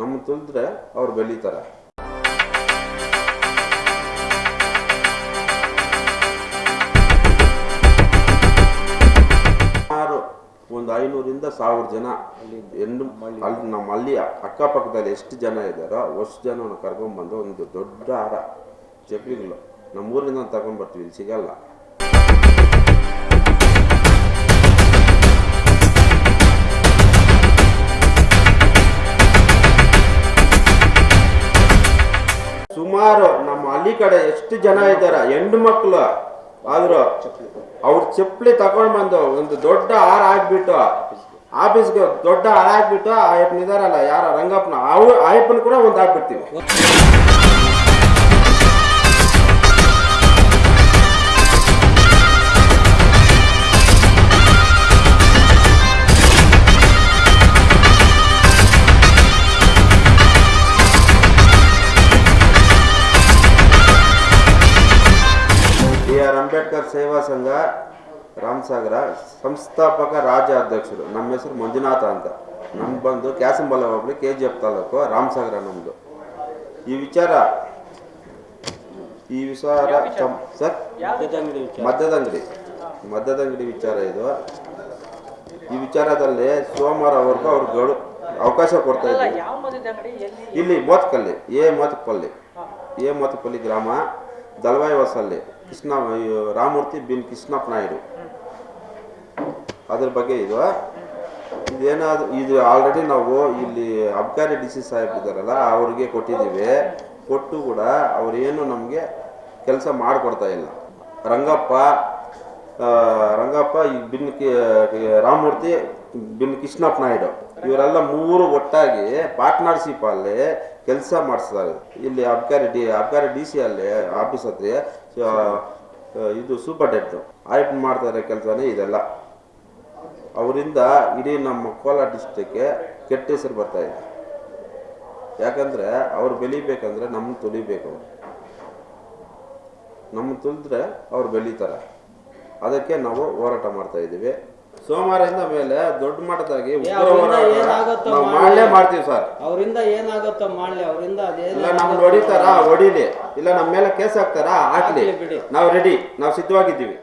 ನಮ್ಮ ತುಳಿದ್ರೆ ಅವ್ರು ಬೆಳೀತಾರೆ. ಸುಮಾರು ಒಂದು ಐನೂರಿಂದ ಸಾವಿರ ಜನ ಹೆಣ್ಣು ಅಲ್ಲಿ ನಮ್ಮ ಅಲ್ಲಿ ಅಕ್ಕಪಕ್ಕದಲ್ಲಿ ಎಷ್ಟು ಜನ ಇದ್ದಾರೋ ಅಷ್ಟು ಜನ ಕರ್ಕೊಂಡ್ಬಂದು ಒಂದು ದೊಡ್ಡ ಹಾರ ನಮ್ಮ ಊರಿಂದ ತಗೊಂಡ್ಬರ್ತೀವಿ ಇಲ್ಲಿ ಸಿಗಲ್ಲ. ಸುಮಾರು ನಮ್ಮ ಹಳ್ಳಿ ಕಡೆ ಎಷ್ಟು ಜನ ಇದ್ದಾರೆ? ಹೆಣ್ಣು ಮಕ್ಕಳು ಆದ್ರು ಅವ್ರ ಚಪ್ಪಲಿ ತಗೊಂಡ್ ಬಂದು ಒಂದು ದೊಡ್ಡ ಹಾರ ಹಾಕ್ಬಿಟ್ಟು ಆಫೀಸ್ಗೆ ದೊಡ್ಡ ಹಾರ ಹಾಕ್ಬಿಟ್ಟು ಆ ಇದಾರಲ್ಲ, ಯಾರ ರಂಗಪ್ಪನ, ಅವ್ರು ಅಯ್ಯಪ್ಪನ ಕೂಡ ಒಂದು ಹಾಕ್ಬಿಡ್ತೀವಿ. ಅಂಬೇಡ್ಕರ್ ಸೇವಾ ಸಂಘ ರಾಮಸಾಗರ ಸಂಸ್ಥಾಪಕ ರಾಜ ಅಧ್ಯಕ್ಷರು. ನಮ್ಮ ಹೆಸರು ಮಂಜುನಾಥ ಅಂತ. ನಮ್ಮ ಬಂದು ಕ್ಯಾಸಂಬಲ ಹೋಗ್ಲಿ ಕೆ ಜಿ ಎಫ್ ತಾಲೂಕು ರಾಮಸಾಗರ ನಮ್ಮದು ಈ ವಿಚಾರ ಈ ವಿಚಾರ ಸರ್? ಮದ್ಯದ ಅಂಗಡಿ ಮದ್ಯದ ಅಂಗಡಿ ವಿಚಾರ ಇದು. ಈ ವಿಚಾರದಲ್ಲಿ ಸೋಮವಾರವರೆಗೂ ಅವ್ರ ಗಡು ಅವಕಾಶ ಕೊಡ್ತಾ ಇದ್ದಾರೆ ಇಲ್ಲಿ ಮೋತ್ಕಲ್ಲಿ ಎ ಮೋತ್ಕಲ್ಲಿ ಎ ಮೋತ್ಕಲ್ಲಿ ಗ್ರಾಮ. ದಳವಾಯಿ ವಾಸಲ್ಲಿ ಕೃಷ್ಣ ರಾಮೂರ್ತಿ ಬಿನ್ ಕೃಷ್ಣಪ್ಪ ನಾಯ್ಡು ಅದ್ರ ಬಗ್ಗೆ ಇದು ಇದೇನಾದ್ರು ಇದು ಆಲ್ರೆಡಿ ನಾವು ಇಲ್ಲಿ ಅಬ್ಕಾರಿ ಡಿ ಸಿ ಇದ್ದಾರಲ್ಲ, ಅವ್ರಿಗೆ ಕೊಟ್ಟಿದ್ದೀವಿ. ಕೊಟ್ಟು ಕೂಡ ಅವರೇನು ನಮಗೆ ಕೆಲಸ ಮಾಡಿಕೊಡ್ತಾ ಇಲ್ಲ. ರಂಗಪ್ಪ ರಂಗಪ್ಪ ಈ ಬಿನ್ ಕಿ ಬಿನ್ ಕೃಷ್ಣಪ್ಪ ನಾಯ್ಡು. ಇವರೆಲ್ಲ ಮೂರು ಒಟ್ಟಾಗಿ ಪಾರ್ಟ್ನರ್ಶಿಪ್ ಅಲ್ಲಿ ಕೆಲಸ ಮಾಡಿಸ್ತಾರೆ ಇಲ್ಲಿ ಅಬ್ಕಾರಿ ಡಿ ಅಬ್ಕಾರಿ ಡಿ ಸಿ ಅಲ್ಲಿ ಆಫೀಸ್ ಹತ್ರ ಇದು ಸೂಪರ್ ಡೆಟ್ ಆಯ್ಕೆ ಮಾಡ್ತಾರೆ ಕೆಲಸನೇ ಇದೆಲ್ಲ. ಅವರಿಂದ ಇಡೀ ನಮ್ಮ ಕೋಲಾರ ಡಿಸ್ಟಿಕ್ಗೆ ಕೆಟ್ಟ ಹೆಸರು ಬರ್ತಾ ಇದೆ. ಯಾಕಂದ್ರೆ ಅವ್ರು ಬೆಳಿಬೇಕಂದ್ರೆ ನಮ್ಮ ತುಳಿಬೇಕು. ನಮ್ಮ ತುಳಿದ್ರೆ ಅವ್ರು ಬೆಳೀತಾರೆ. ಅದಕ್ಕೆ ನಾವು ಹೋರಾಟ ಮಾಡ್ತಾ ಇದ್ದೀವಿ. ಸೋಮವಾರದಿಂದ ಮೇಲೆ ದೊಡ್ಡ ಮಟ್ಟದಾಗಿ ಮಾಡಲೇ. ಮಾಡ್ತೀವಿ ಸರ್. ಅವರಿಂದ ಏನಾಗುತ್ತೋ ಮಾಡ್ಲಿ ಅವರಿಂದ ಇಲ್ಲ ನಮ್ಗೆ ಹೊಡಿತಾರ? ಹೊಡಿಲಿ. ಇಲ್ಲ ನಮ್ಮ ಮೇಲೆ ಕೇಸ್ ಹಾಕ್ತಾರ? ಹಾಕ್ಲಿ. ನಾವು ರೆಡಿ ನಾವು ಸಿದ್ಧವಾಗಿದ್ದೀವಿ.